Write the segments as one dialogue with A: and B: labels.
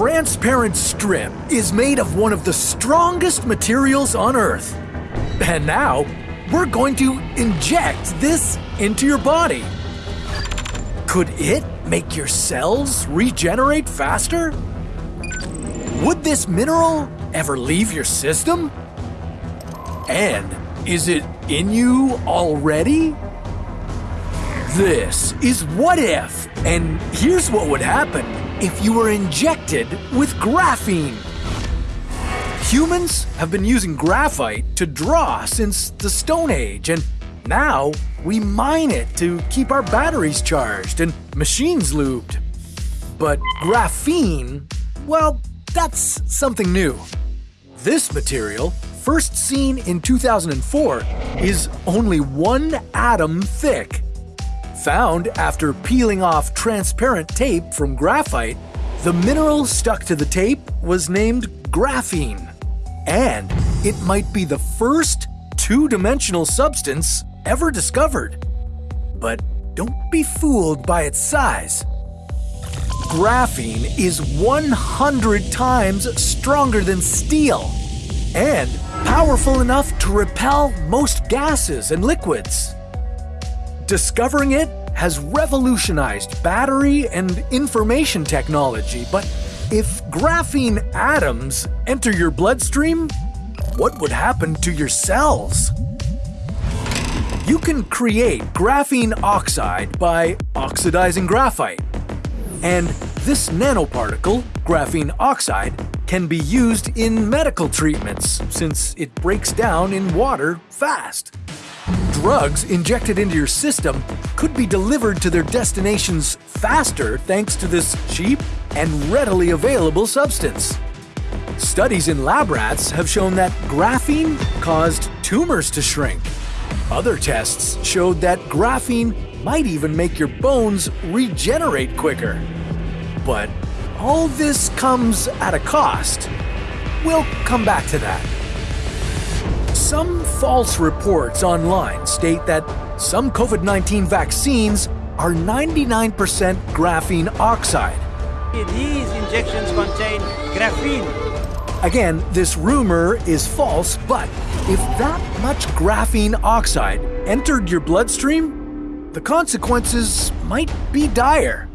A: transparent strip is made of one of the strongest materials on Earth. And now, we're going to inject this into your body. Could it make your cells regenerate faster? Would this mineral ever leave your system? And is it in you already? This is What If, and here's what would happen if you were injected with graphene. Humans have been using graphite to draw since the Stone Age, and now we mine it to keep our batteries charged and machines lubed. But graphene, well, that's something new. This material, first seen in 2004, is only one atom thick. Found after peeling off transparent tape from graphite, the mineral stuck to the tape was named graphene. And it might be the first two-dimensional substance ever discovered. But don't be fooled by its size. Graphene is 100 times stronger than steel and powerful enough to repel most gases and liquids. Discovering it has revolutionized battery and information technology, but if graphene atoms enter your bloodstream, what would happen to your cells? You can create graphene oxide by oxidizing graphite. And this nanoparticle, graphene oxide, can be used in medical treatments since it breaks down in water fast. Drugs injected into your system could be delivered to their destinations faster thanks to this cheap and readily available substance. Studies in lab rats have shown that graphene caused tumors to shrink. Other tests showed that graphene might even make your bones regenerate quicker. But all this comes at a cost. We'll come back to that. Some false reports online state that some COVID 19 vaccines are 99% graphene oxide.
B: These injections contain graphene.
A: Again, this rumor is false, but if that much graphene oxide entered your bloodstream, the consequences might be dire.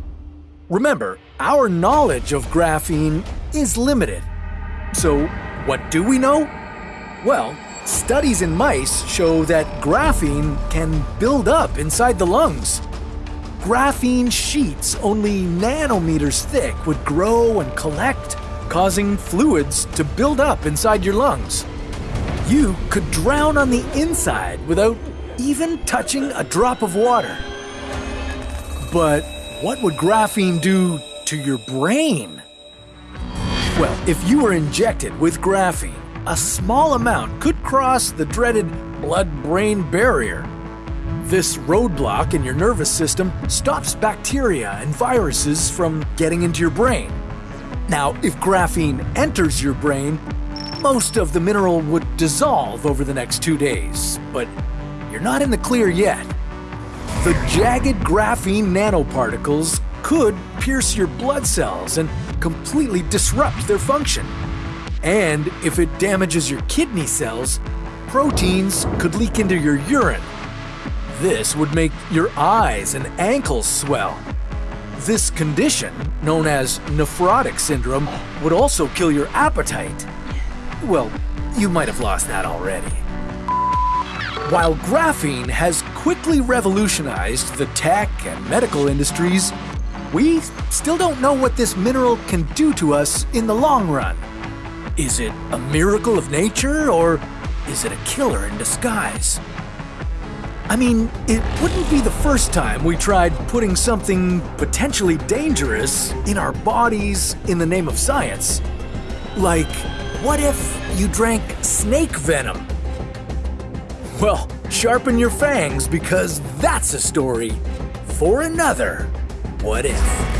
A: Remember, our knowledge of graphene is limited. So, what do we know? Well, studies in mice show that graphene can build up inside the lungs. Graphene sheets only nanometers thick would grow and collect, causing fluids to build up inside your lungs. You could drown on the inside without even touching a drop of water. But what would graphene do to your brain? Well, if you were injected with graphene, a small amount could cross the dreaded blood-brain barrier. This roadblock in your nervous system stops bacteria and viruses from getting into your brain. Now, if graphene enters your brain, most of the mineral would dissolve over the next two days, but you're not in the clear yet. The jagged graphene nanoparticles could pierce your blood cells and completely disrupt their function. And if it damages your kidney cells, proteins could leak into your urine. This would make your eyes and ankles swell. This condition, known as nephrotic syndrome, would also kill your appetite. Well, you might have lost that already. While graphene has quickly revolutionized the tech and medical industries, we still don't know what this mineral can do to us in the long run. Is it a miracle of nature, or is it a killer in disguise? I mean, it wouldn't be the first time we tried putting something potentially dangerous in our bodies in the name of science. Like, what if you drank snake venom? Well, sharpen your fangs because that's a story for another What If.